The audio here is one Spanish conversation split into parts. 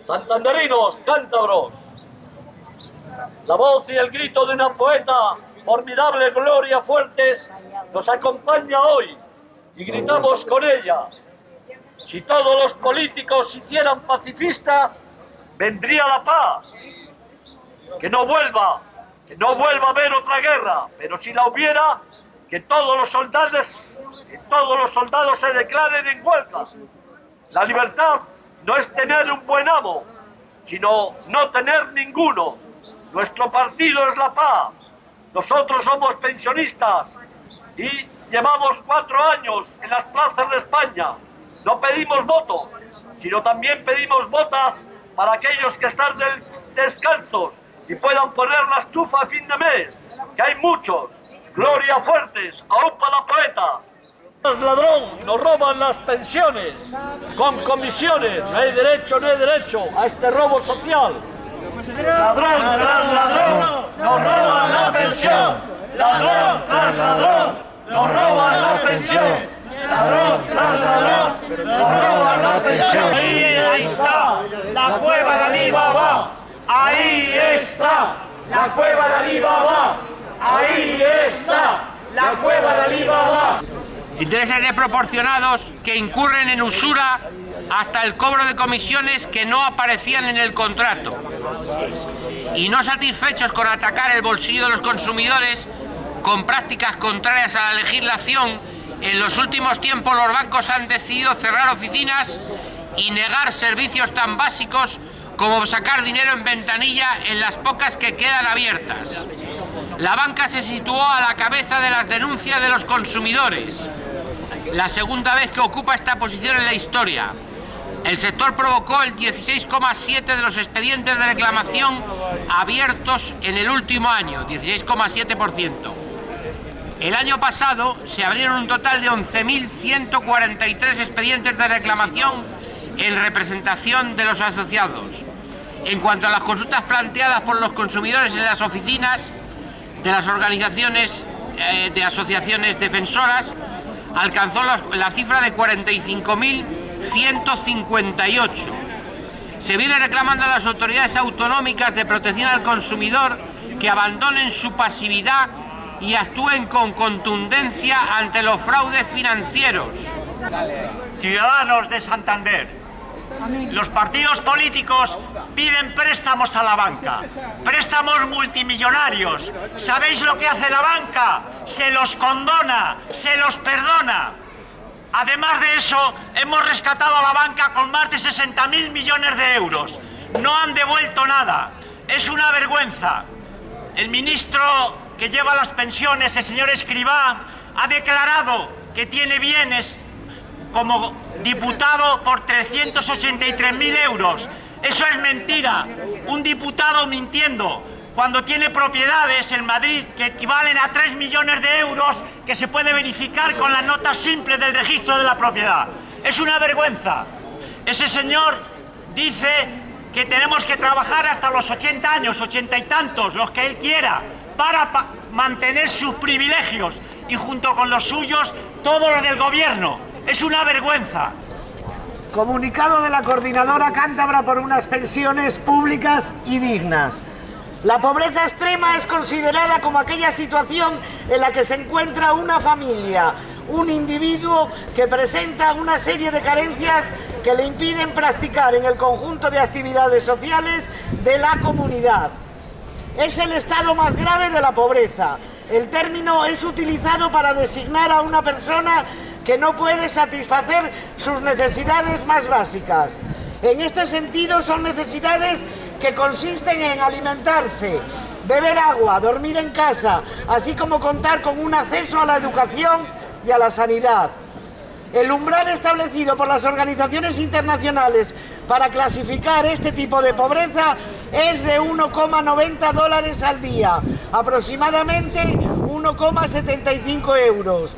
Santanderinos, cántabros. La voz y el grito de una poeta, formidable Gloria Fuertes, nos acompaña hoy y gritamos con ella. Si todos los políticos hicieran pacifistas, vendría la paz. Que no vuelva, que no vuelva a haber otra guerra, pero si la hubiera, que todos los soldados, que todos los soldados se declaren en huelga. La libertad no es tener un buen amo, sino no tener ninguno. Nuestro partido es la paz. Nosotros somos pensionistas y llevamos cuatro años en las plazas de España. No pedimos votos, sino también pedimos botas para aquellos que están descalzos y puedan poner la estufa a fin de mes, que hay muchos. Gloria Fuertes, para la poeta. Los ladrón, nos roban las pensiones, con comisiones, no hay derecho, no hay derecho a este robo social. Ladrón tras ladrón, nos roban la pensión, ladrón tras ladrón, nos roban la pensión. Ladrón tras ladrón, nos roban la pensión. Ahí, está, la cueva de Alibaba. Ahí está, la cueva de Alibaba. Ahí está, la cueva de Alibaba. Intereses desproporcionados que incurren en usura hasta el cobro de comisiones que no aparecían en el contrato. Y no satisfechos con atacar el bolsillo de los consumidores con prácticas contrarias a la legislación, en los últimos tiempos los bancos han decidido cerrar oficinas y negar servicios tan básicos como sacar dinero en ventanilla en las pocas que quedan abiertas. La banca se situó a la cabeza de las denuncias de los consumidores, la segunda vez que ocupa esta posición en la historia. El sector provocó el 16,7% de los expedientes de reclamación abiertos en el último año, 16,7%. El año pasado se abrieron un total de 11.143 expedientes de reclamación en representación de los asociados. En cuanto a las consultas planteadas por los consumidores en las oficinas de las organizaciones eh, de asociaciones defensoras, alcanzó la, cifra de 45.158. Se viene reclamando a las autoridades autonómicas de protección al consumidor que abandonen su pasividad y actúen con contundencia ante los fraudes financieros. Ciudadanos de Santander, los partidos políticos piden préstamos a la banca, préstamos multimillonarios. ¿Sabéis lo que hace la banca? Se los condona, se los perdona. Además de eso, hemos rescatado a la banca con más de 60.000 millones de euros. No han devuelto nada. Es una vergüenza. El ministro que lleva las pensiones, el señor Escribá, ha declarado que tiene bienes como diputado por 383.000 euros. Eso es mentira. Un diputado mintiendo cuando tiene propiedades en Madrid que equivalen a 3 millones de euros que se puede verificar con la nota simple del registro de la propiedad. Es una vergüenza. Ese señor dice que tenemos que trabajar hasta los 80 años, 80 y tantos, los que él quiera, para mantener sus privilegios y junto con los suyos todos los del gobierno. Es una vergüenza. Comunicado de la Coordinadora Cántabra por unas pensiones públicas y dignas. La pobreza extrema es considerada como aquella situación en la que se encuentra una familia, un individuo que presenta una serie de carencias que le impiden practicar en el conjunto de actividades sociales de la comunidad. Es el estado más grave de la pobreza. El término es utilizado para designar a una persona que no puede satisfacer sus necesidades más básicas. En este sentido son necesidades que consisten en alimentarse, beber agua, dormir en casa, así como contar con un acceso a la educación y a la sanidad. El umbral establecido por las organizaciones internacionales para clasificar este tipo de pobreza es de 1,90 dólares al día, aproximadamente 1,75 euros.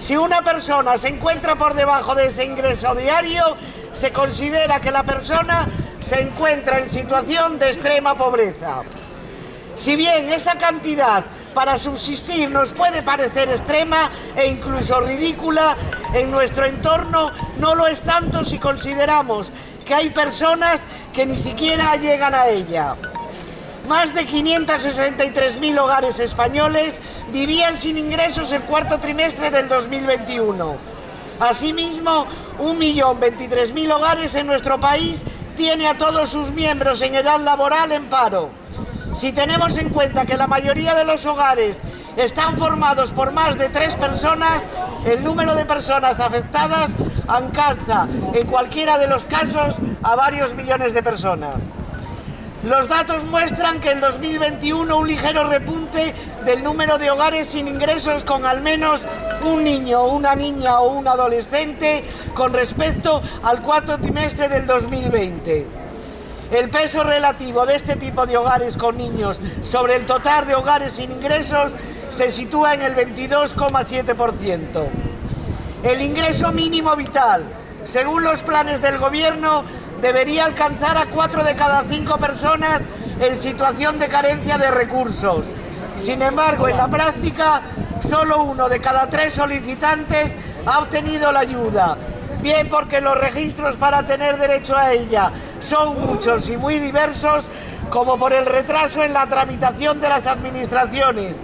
Si una persona se encuentra por debajo de ese ingreso diario, se considera que la persona se encuentra en situación de extrema pobreza. Si bien esa cantidad para subsistir nos puede parecer extrema e incluso ridícula, en nuestro entorno no lo es tanto si consideramos que hay personas que ni siquiera llegan a ella. Más de 563.000 hogares españoles vivían sin ingresos el cuarto trimestre del 2021. Asimismo, 1.023.000 hogares en nuestro país tiene a todos sus miembros en edad laboral en paro. Si tenemos en cuenta que la mayoría de los hogares están formados por más de tres personas, el número de personas afectadas alcanza, en cualquiera de los casos, a varios millones de personas. Los datos muestran que en 2021 un ligero repunte del número de hogares sin ingresos con al menos un niño, una niña o un adolescente con respecto al cuarto trimestre del 2020. El peso relativo de este tipo de hogares con niños sobre el total de hogares sin ingresos se sitúa en el 22,7%. El ingreso mínimo vital, según los planes del Gobierno, debería alcanzar a 4 de cada 5 personas en situación de carencia de recursos. Sin embargo, en la práctica, solo uno de cada tres solicitantes ha obtenido la ayuda, bien porque los registros para tener derecho a ella son muchos y muy diversos, como por el retraso en la tramitación de las administraciones,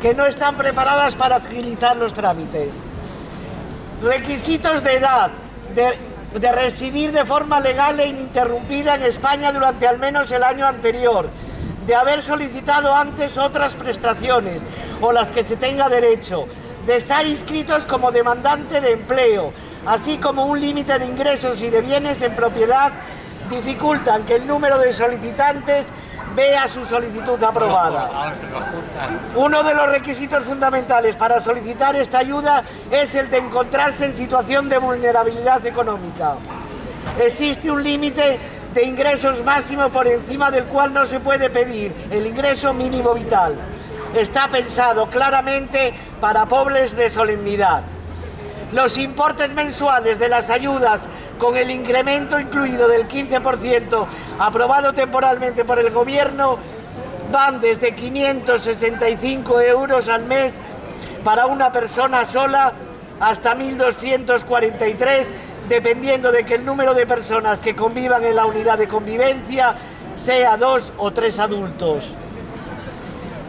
que no están preparadas para agilizar los trámites. Requisitos de edad, de residir de forma legal e ininterrumpida en España durante al menos el año anterior, de haber solicitado antes otras prestaciones o las que se tenga derecho, de estar inscritos como demandante de empleo, así como un límite de ingresos y de bienes en propiedad, dificultan que el número de solicitantes vea su solicitud aprobada. Uno de los requisitos fundamentales para solicitar esta ayuda es el de encontrarse en situación de vulnerabilidad económica. Existe un límite de ingresos máximo por encima del cual no se puede pedir el ingreso mínimo vital. Está pensado claramente para pobres de solemnidad. Los importes mensuales de las ayudas con el incremento incluido del 15% aprobado temporalmente por el Gobierno van desde 565 euros al mes para una persona sola hasta 1.243 dependiendo de que el número de personas que convivan en la unidad de convivencia sea dos o tres adultos.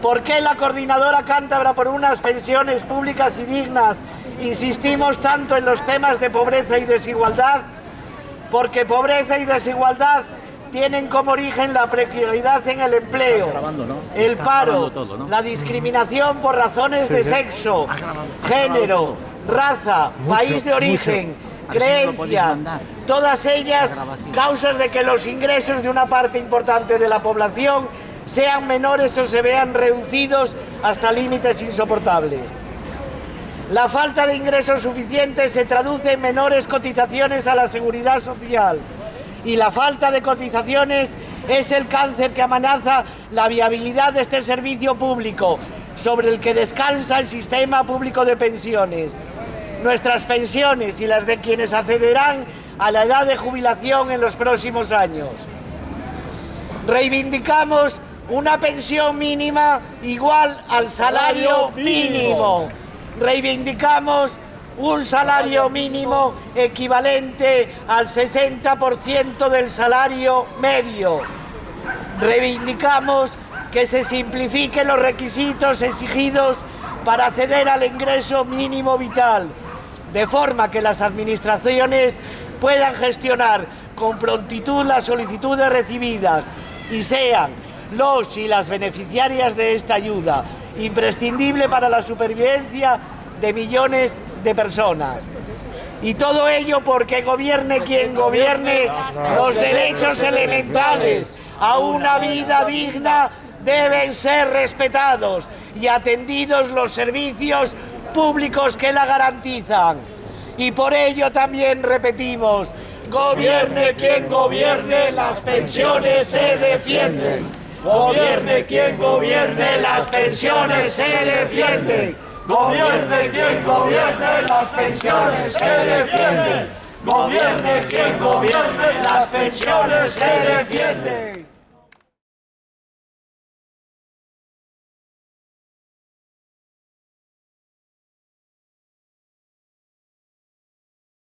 ¿Por qué la coordinadora cántabra por unas pensiones públicas y dignas insistimos tanto en los temas de pobreza y desigualdad? Porque pobreza y desigualdad tienen como origen la precariedad en el empleo, el paro, la discriminación por razones de sexo, género, raza, país de origen, creencias, todas ellas causas de que los ingresos de una parte importante de la población sean menores o se vean reducidos hasta límites insoportables. La falta de ingresos suficientes se traduce en menores cotizaciones a la seguridad social y la falta de cotizaciones es el cáncer que amenaza la viabilidad de este servicio público sobre el que descansa el sistema público de pensiones nuestras pensiones y las de quienes accederán a la edad de jubilación en los próximos años. Reivindicamos una pensión mínima igual al salario mínimo. Reivindicamos un salario mínimo equivalente al 60% del salario medio. Reivindicamos que se simplifiquen los requisitos exigidos para acceder al ingreso mínimo vital de forma que las administraciones puedan gestionar con prontitud las solicitudes recibidas y sean los y las beneficiarias de esta ayuda, imprescindible para la supervivencia de millones de personas. Y todo ello porque gobierne quien gobierne, los derechos elementales a una vida digna deben ser respetados y atendidos los servicios públicos que la garantizan. Y por ello también repetimos, gobierne quien gobierne, las pensiones se defienden. Gobierne quien gobierne, las pensiones se defienden. Gobierne quien gobierne, las pensiones se defienden. Gobierne quien gobierne, las pensiones se defienden.